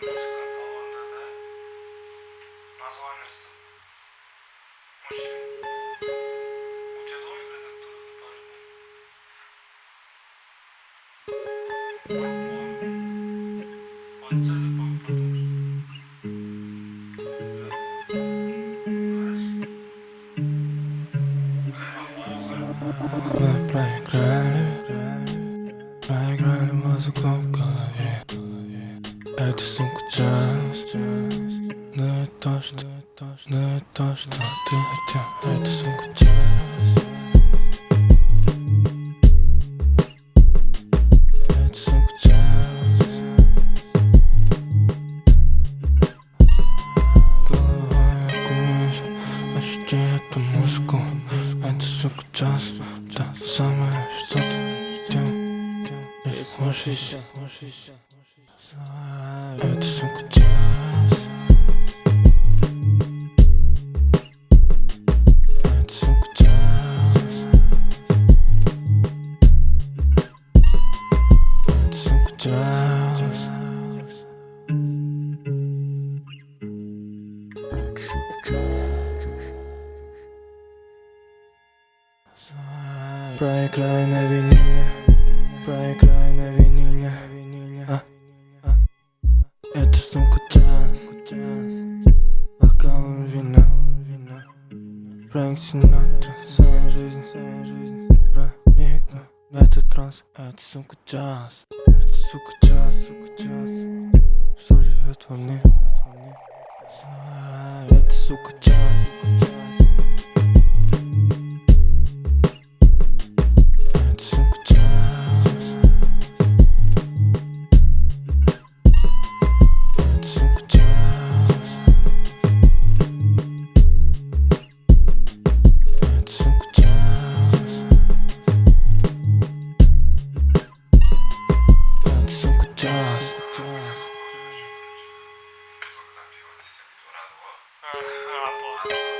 Pra, pra, pra, pra, pra, pra, pra, Это, сука, джаз Да то, что, да то, что ты хотел Это, сука, ощути эту музыку? Это, сука, джаз И слушайся Это, сука, джаз Проиграй на виниле Это сука джаз Бокалом вина Фрэнк Синатра Своя жизнь, своя жизнь Проникну в этот транс Это сука джаз Это сука джаз, сука джаз Что живет во мне? Это сука джаз Portret.